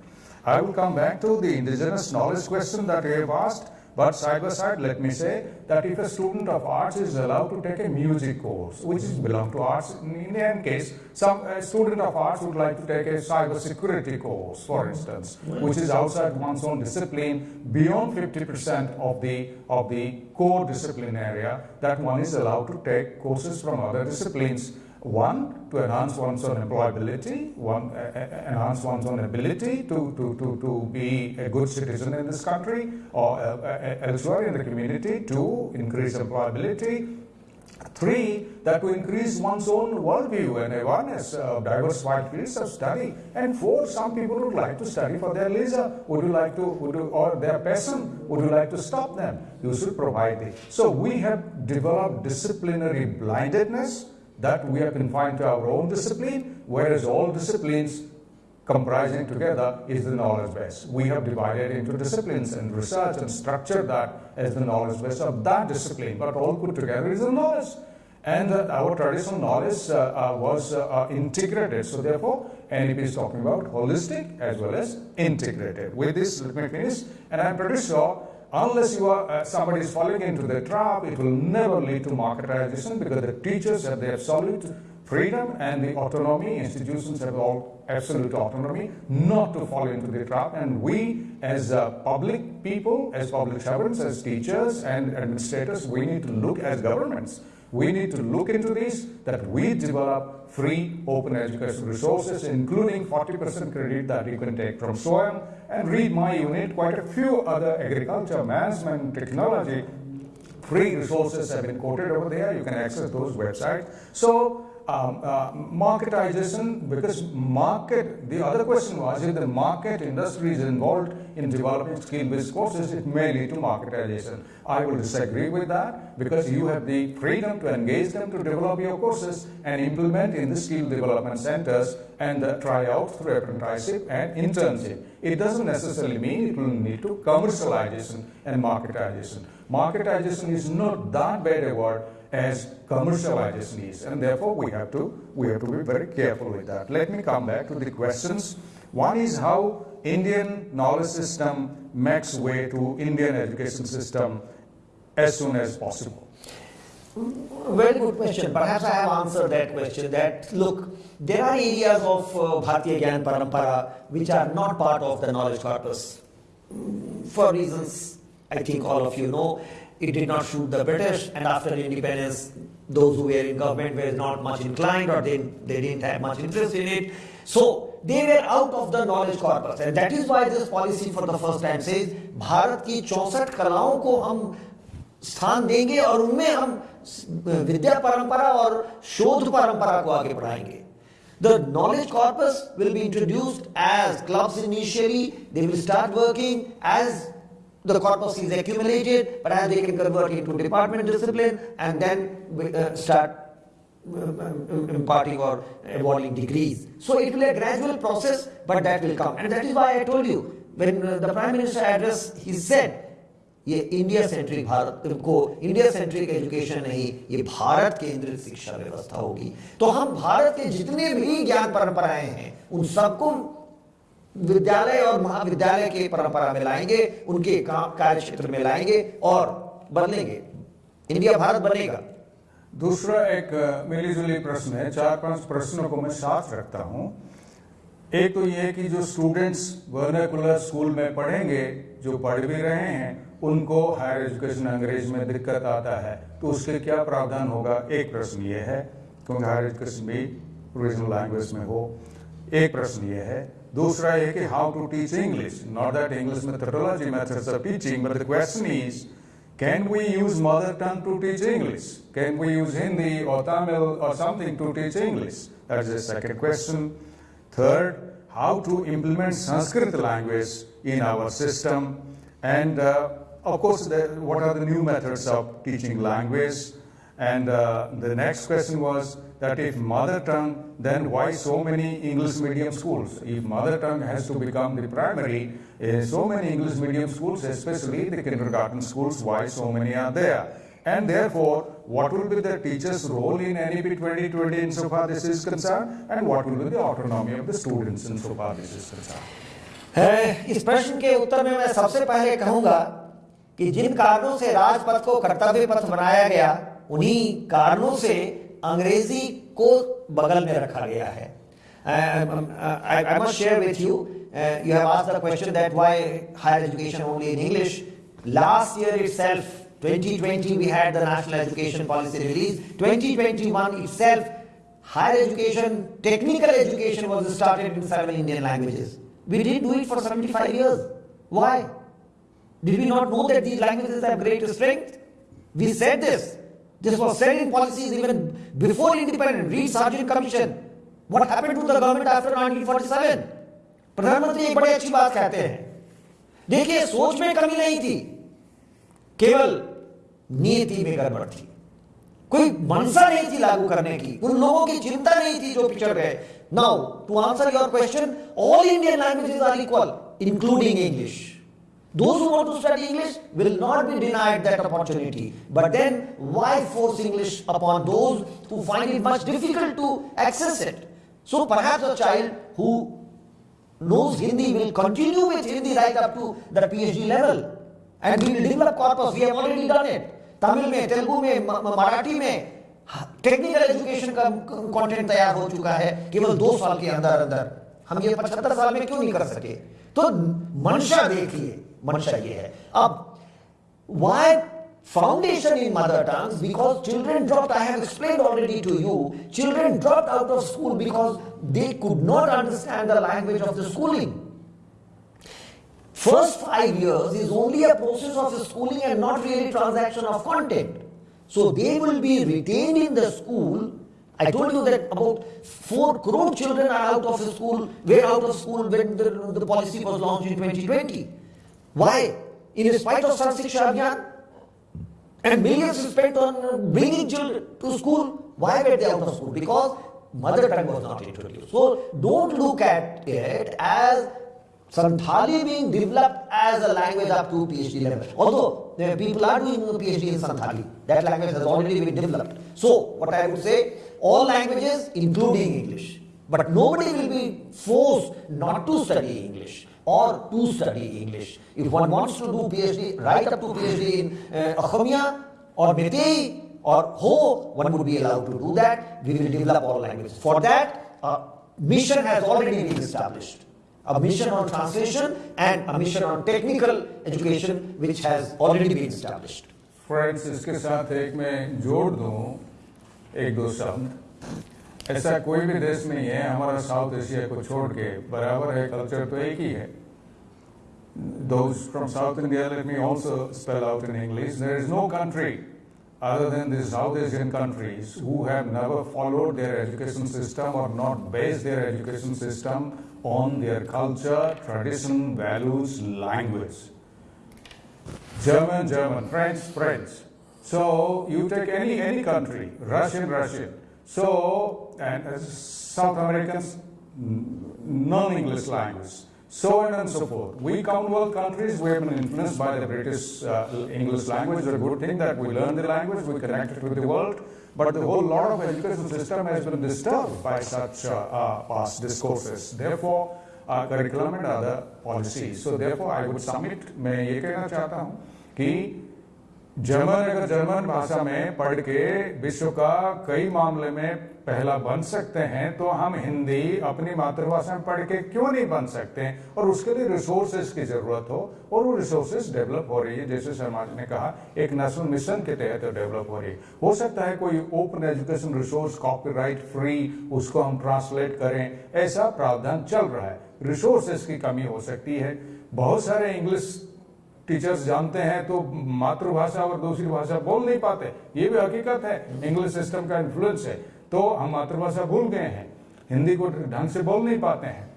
I will come back to the indigenous knowledge question that you have asked, but side by side, let me say that if a student of arts is allowed to take a music course, which is belong to arts, in any case, some student of arts would like to take a cyber security course, for instance, which is outside one's own discipline, beyond 50% of the of the core discipline area, that one is allowed to take courses from other disciplines one, to enhance one's own employability, one, uh, enhance one's own ability to, to, to, to be a good citizen in this country or uh, uh, elsewhere in the community. Two, increase employability. Three, that to increase one's own worldview and awareness of diversified fields of study. And four, some people would like to study for their leisure. Would you like to, would you, or their passion? Would you like to stop them? You should provide it. So we have developed disciplinary blindedness that we are confined to our own discipline, whereas all disciplines comprising together is the knowledge base. We have divided into disciplines and research and structured that as the knowledge base of that discipline, but all put together is the knowledge. And uh, our traditional knowledge uh, uh, was uh, uh, integrated. So therefore, NEP is talking about holistic as well as integrated. With this, let me finish. And I'm pretty sure unless you are uh, somebody is falling into the trap, it will never lead to marketization because the teachers have the absolute freedom and the autonomy. Institutions have all absolute autonomy not to fall into the trap. And we, as uh, public people, as public servants, as teachers and administrators, we need to look as governments. We need to look into this, that we develop free open education resources, including 40% credit that you can take from SWAYAM and read my unit, quite a few other agriculture, management, technology, free resources have been quoted over there. You can access those websites. So um, uh, marketization, because market, the other question was if the market industry is involved in developing skill-based courses, it may lead to marketization. I will disagree with that because you have the freedom to engage them to develop your courses and implement in the skill development centers and uh, try out through apprenticeship and internship. It doesn't necessarily mean it will lead to commercialization and marketization. Marketization is not that bad a word as commercialization is, and therefore we have to we have to be very careful with that. Let me come back to the questions. One is how Indian knowledge system makes way to Indian education system as soon as possible. Very good question. Perhaps I have answered that question. That look, there are areas of uh, Bharatiya Gyan Parampara which are not part of the knowledge corpus. Mm, For reasons I think all of you know, it did not suit the British, and after independence, those who were in government were not much inclined or they, they didn't have much interest in it. So they were out of the knowledge corpus, and that is why this policy for the first time says Bharat की चौसठ कलाओं को हम स्थान देंगे और उनमें हम विद्या परंपरा और शोध परंपरा को आगे बढ़ाएंगे The knowledge corpus will be introduced as clubs initially. They will start working as the corpus is accumulated, but as they can convert into department discipline and then uh, start um, imparting or awarding degrees. So it will be a gradual process, but that will come. And that is why I told you, when uh, the Prime Minister addressed, he said, ये India centric Bharat को India centric education नहीं ये भारत केंद्रित शिक्षा व्यवस्था होगी तो हम भारत के जितने भी ज्ञान परंपराएँ हैं उन सबको विद्यालय और महाविद्यालय के परंपरा में लाएँगे, उनके काम कार्य क्षेत्र में लाएँगे और बदलेंगे। इंडिया, भारत बनेगा। दूसरा एक मिलीजुली प्रश्न है, चार पाँच प्रश्नों को मैं साथ रखता हूँ। एक तो ये कि जो स्टूडेंट्स वर्नाकुलर स्कूल में पढ़ेंगे, जो पढ़ भी रहे हैं, उनको हायर एजुकेशन अंग्रेज़ में दिक्कत आता है तो उसके क्या प्रावधान होगा? एक प्रश्न ये है, क्योंकि हायर एजुकेशन भी रीजनल लैंग्वेज में हो। एक प्रश्न ये है Dusra hai how to teach English. Not that English methodology methods of teaching, but the question is, can we use mother tongue to teach English? Can we use Hindi or Tamil or something to teach English? That's the second question. Third, how to implement Sanskrit language in our system. And uh, of course, the, what are the new methods of teaching language? And uh, the next question was, that if mother tongue, then why so many English medium schools? If mother tongue has to become the primary, uh, so many English medium schools, especially the kindergarten schools, why so many are there? And therefore, what will be the teacher's role in NEP 2020 insofar this is concerned? And what will be the autonomy of the students insofar this is concerned? इस प्रश्न के उत्तर में मैं सबसे पहले कहूँगा कि जिन कारणों से राजपथ को कर्तव्य पथ बनाया गया उन्हीं कारणों से अंग्रेज़ी को बगल में रखा गया है uh, have asked the question that why higher education only in English. Last year itself, 2020, we had the National Education Policy release. 2021 itself, higher education, technical education was started in seven Indian languages. We didn't do it for 75 years. Why? Did we not know that these languages have great strength? We said this. This was said in policies even before independence. Read Sargent Commission. What happened to the government after 1947? प्रधानमंत्री एक बड़ी अच्छी बात कहते हैं देखिए सोच में कमी नहीं थी केवल नीति में गड़बड़ थी कोई मनसा नहीं थी लागू करने की उन लोगों की चिंता नहीं थी जो पिछड़ गए now to answer your question all Indian languages are equal including English Those who want to study English will not be denied that opportunity. But then, why force English upon those who find it much difficult to access it? So perhaps a child who knows Hindi will continue with Hindi right up to the PhD level. And we will develop corpus. We have already done it. Tamil में तेलुगु में मराठी में technical education का content तैयार हो चुका है केवल दो साल के अंदर अंदर हम ये पचहत्तर साल में क्यों नहीं कर सके तो मंशा देखिए मंशा ये है अब why foundation in mother tongues because children dropped, I have explained already to you, children dropped out of school because they could not understand the language of the schooling. First five years is only a process of schooling and not really transaction of content. So they will be retained in the school. I told you that about 4 crore children are out of school, were out of school when the, the policy was launched in 2020. Why? In spite of Sarv Shiksha Abhiyan, and millions spent on bringing children to school. Why were they out of school? Because mother tongue was not introduced. So don't look at it as Santhali being developed as a language up to PhD level. Although there people are doing PhD in Santhali, that language has already been developed. So what I would say, all languages including English. But nobody will be forced not to study English or to study English. If one wants to do PhD, right up to PhD in uh, Assamia or Meitei or Ho, one would be allowed to do that. We will develop all languages. For that, a mission has already been established. A mission on translation and a mission on technical education which has already been established. Friends इसके साथ एक मैं जोड़ दूँ एक दो शब्द ऐसा कोई भी देश नहीं है हमारा साउथ एशिया को छोड़ के बराबर है कल्चर तो एक ही है those from South India, let me also spell out in English. There is no country other than the South Asian countries who have never followed their education system or not based their education system on their culture, tradition, values, language. German, German, French, French. So you take any any country, Russian, Russian. So and South Americans, non-English language so on and so forth. We Commonwealth countries, we have been influenced by the British uh, English language. It's a good thing that we learn the language, we connect it with the world. But the whole lot of education system has been disturbed by such uh, uh, past discourses. Therefore, uh, curriculum and other policies. So therefore, I would submit, मैं ये कहना चाहता हूँ कि German अगर German भाषा में पढ़ के विश्व का कई मामले में पहला बन सकते हैं तो हम हिंदी अपनी मातृभाषा में पढ़ के क्यों नहीं बन सकते हैं? और उसके लिए रिसोर्सेज की ज़रूरत हो, और वो रिसोर्सेज डेवलप हो रही है। जैसे शर्मा जी ने कहा, एक नेशनल मिशन के तहत डेवलप हो रही है। हो सकता है कोई open education resource copyright free उसको हम ट्रांसलेट करें। ऐसा प्रावधान चल रहा है। रिसोर्सेज की कमी हो सकती है। बहुत सारे इंग्लिश टीचर्स जानते हैं तो मातृभाषा और दूसरी भाषा बोल नहीं पाते। ये भी हकीकत है। इंग्लिश सिस्टम का इन्फ्लुएंस है। तो हम मातृभाषा भूल गए हैं। हिंदी को ढंग से बोल नहीं पाते हैं।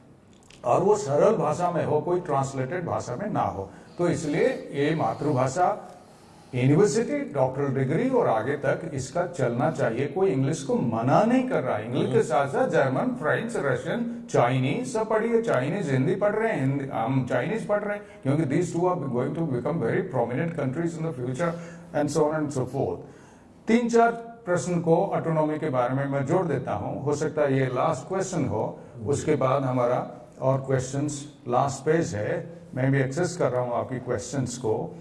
और वो सरल भाषा में हो कोई ट्रांसलेटेड भाषा में ना हो। तो इसलिए ये मातृभाषा यूनिवर्सिटी डॉक्टरल डिग्री और आगे तक इसका चलना चाहिए। कोई इंग्लिश को मना नहीं कर रहा। इंग्लिश के साथ साथ जर्मन फ्रेंच रशियन चाइनीज़ सब पढ़िए। चाइनीज़ हिंदी पढ़ रहे हैं। हम चाइनीज़ पढ़ रहे हैं। क्योंकि this two are going to become very prominent countries in the future and so and so forth तीन चार प्रश्न को ऑटोनॉमी के बारे में मैं जोड़ देता हूँ। हो सकता है ये लास्ट क्वेश्चन हो। उसके बाद हमारा और क्वेश्चंस लास्ट पेज है। मैं भी एक्सेस कर रहा हूँ आपकी क्वेश्चंस को।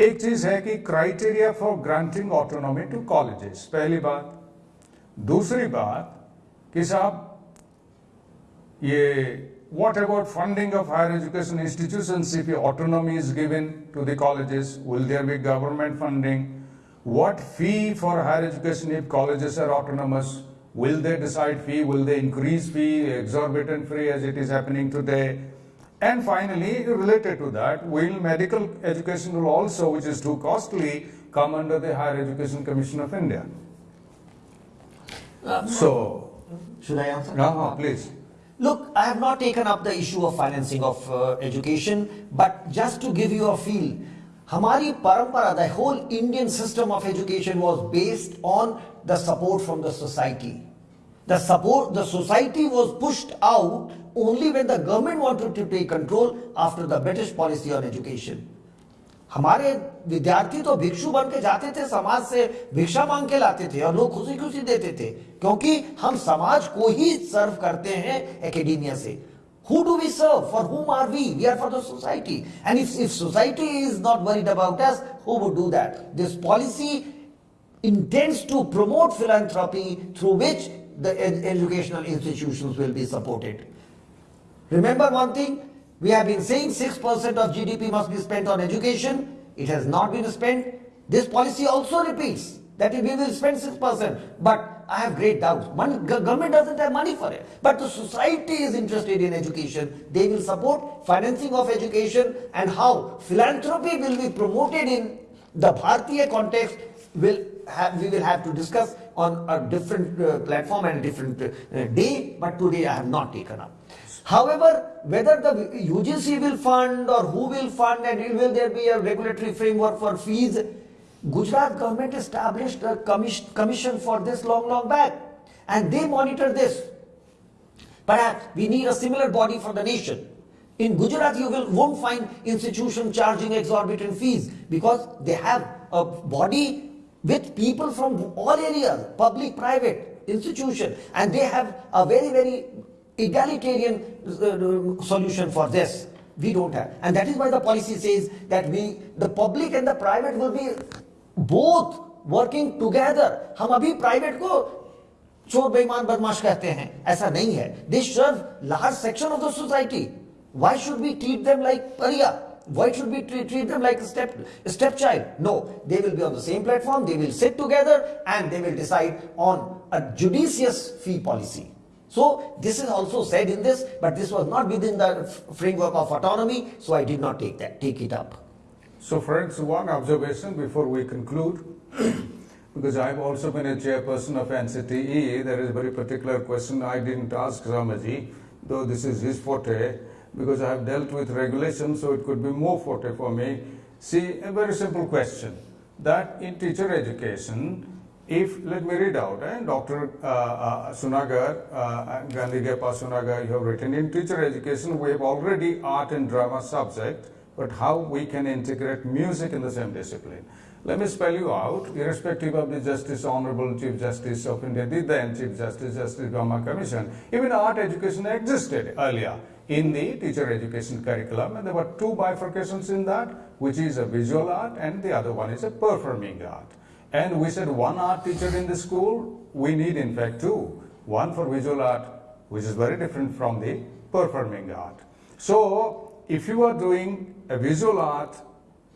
एक चीज़ है कि criteria for granting autonomy to colleges पहली बात। दूसरी बात कि साहब, ये what about funding of higher education institutions? If autonomy is given to the colleges, will there be government funding? What fee for higher education if colleges are autonomous will they decide fee will they increase fee exorbitant fee as it is happening today and finally, related to that, will medical education will also, which is too costly, come under the Higher Education Commission of India? Uh, so, should I answer? Uh, please. Look, I have not taken up the issue of financing of uh, education, but just to give you a feel, हमारी परंपरा the whole Indian system of education was based on the support from the society the support the society was pushed out only when the government wanted to take control after the British policy on education हमारे विद्यार्थी तो भिक्षु बन के जाते थे, समाज से भिक्षा मांग के लाते थे और लोग खुशी खुशी देते थे, क्योंकि हम समाज को ही सर्व करते हैं एकेडेमिया से। Who do we serve? For whom are we? We are for the society. And if, if society is not worried about us, who would do that? This policy intends to promote philanthropy through which the ed educational institutions will be supported. Remember one thing, we have been saying 6% of GDP must be spent on education. It has not been spent. This policy also repeats that we will spend 6%, but I have great doubts. Government doesn't have money for it, but the society is interested in education. They will support financing of education and how philanthropy will be promoted in the Bharatiya context will have, we will have to discuss on a different uh, platform and a different uh, day, but today I have not taken up. However, whether the UGC will fund or who will fund and will there be a regulatory framework for fees, Gujarat government established a commission, commission for this long, long back and they monitor this. Perhaps we need a similar body for the nation. In Gujarat, you will, won't find institution charging exorbitant fees because they have a body with people from all areas, public, private, institution, and they have a very, very egalitarian uh, solution for this. We don't have, and that is why the policy says that we, the public and the private will be both working together. हम अभी private को चोर बेईमान बदमाश कहते हैं ऐसा नहीं है दे सर्व large section of the society why should we treat them like pariah why should we treat, treat them like a step stepchild no they will be on the same platform they will sit together and they will decide on a judicious fee policy so this is also said in this but this was not within the f- framework of autonomy so i did not take that take it up So friends, one observation before we conclude, because I've also been a chairperson of NCTE, there is a very particular question I didn't ask Ramaji, though this is his forte, because I have dealt with regulations, so it could be more forte for me. See, a very simple question, that in teacher education, if, let me read out, eh, Dr. Uh, uh, Sunagar, uh, Gandhi Gepa Sunagar, you have written, in teacher education, we have already art and drama subject, but how we can integrate music in the same discipline. Let me spell you out, irrespective of the Justice, Honorable Chief Justice of India, the then Chief Justice, Justice Verma Commission, even art education existed earlier in the teacher education curriculum, and there were two bifurcations in that, which is a visual art and the other one is a performing art. And we said one art teacher in the school, we need in fact two. One for visual art, which is very different from the performing art. So, if you are doing a visual art,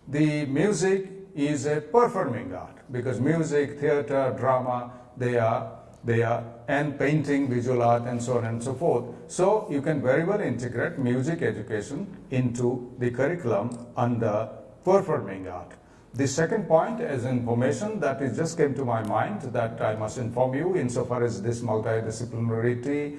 the music is a performing art because music, theater, drama, they are, they are, and painting, visual art, and so on and so forth. So you can very well integrate music education into the curriculum under performing art. The second point is information that is just came to my mind that I must inform you insofar as this multidisciplinarity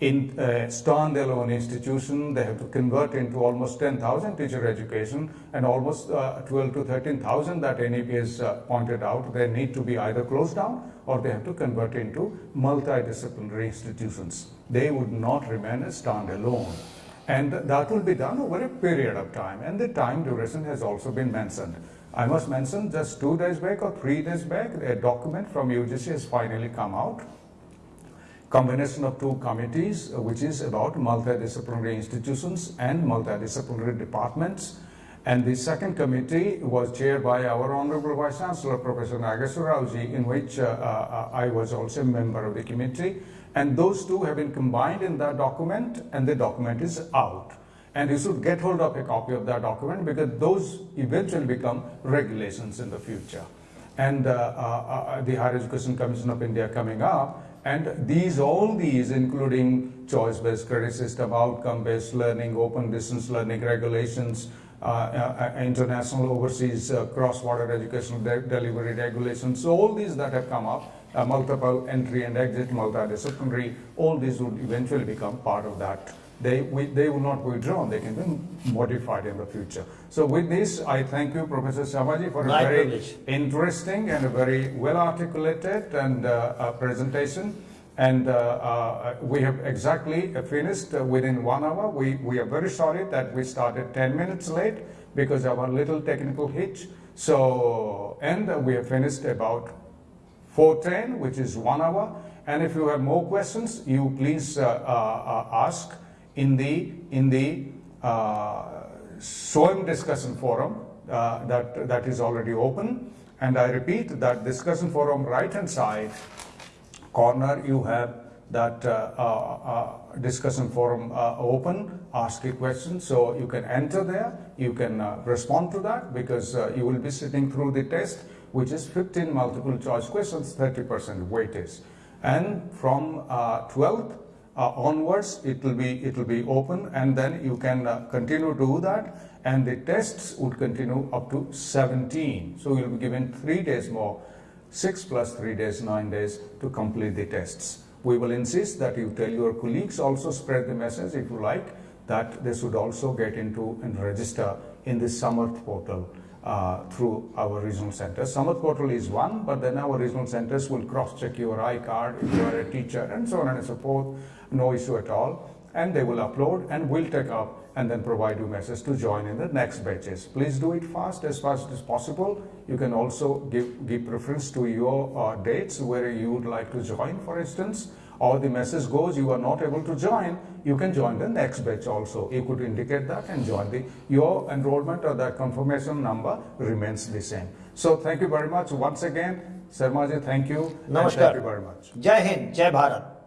in a standalone institution, they have to convert into almost 10,000 teacher education and almost uh, 12 to 13,000 that NEP has uh, pointed out. They need to be either closed down or they have to convert into multidisciplinary institutions. They would not remain a standalone. And that will be done over a period of time. And the time duration has also been mentioned. I must mention just two days back or three days back, a document from UGC has finally come out combination of two committees, uh, which is about multidisciplinary institutions and multidisciplinary departments. And the second committee was chaired by our Honorable Vice Chancellor, Professor Nageswara Raoji, in which uh, uh, I was also a member of the committee. And those two have been combined in that document, and the document is out. And you should get hold of a copy of that document because those eventually become regulations in the future. And uh, uh, the Higher Education Commission of India coming up, and these, all these, including choice-based credit system, outcome-based learning, open distance learning regulations, uh, uh, uh, international overseas uh, cross-border educational de- delivery regulations, so all these that have come up, uh, multiple entry and exit, multidisciplinary, all these would eventually become part of that. They, we, they will not withdrawn, they can be modified in the future. So with this, I thank you, Professor Sharmaji, for a very privilege. interesting and a very well articulated and uh, uh, presentation. And uh, uh, we have exactly finished uh, within one hour. We, we are very sorry that we started 10 minutes late because of a little technical hitch. So, and we have finished about 410, which is one hour. And if you have more questions, you please uh, ask in the in the uh, SWAYAM discussion forum uh, that that is already open. And I repeat that discussion forum right hand side corner you have that uh, uh, uh, discussion forum uh, open ask a question so you can enter there you can respond to that because you will be sitting through the test which is 15 multiple choice questions, 30% weightage. And from uh, 12th uh, onwards, it will be it will be open, and then you can uh, continue to do that. And the tests would continue up to 17. So you'll be given three days more, six plus three days, nine days to complete the tests. We will insist that you tell your colleagues also spread the message if you like that they should also get into and register in the Samarth portal uh, through our regional centers. Samarth portal is one, but then our regional centers will cross-check your I-card if you are a teacher and so on and so forth. No issue at all. And they will upload and we'll take up and then provide you message to join in the next batches. Please do it fast, as fast as possible. You can also give, give preference to your uh, dates where you would like to join, for instance, or the message goes you are not able to join, you can join the next batch also. You could indicate that and join the, your enrollment or that confirmation number remains the same. So thank you very much once again. Sharmaji, thank you. and Namaskar. Thank you very much. Jai Hind, Jai Bharat.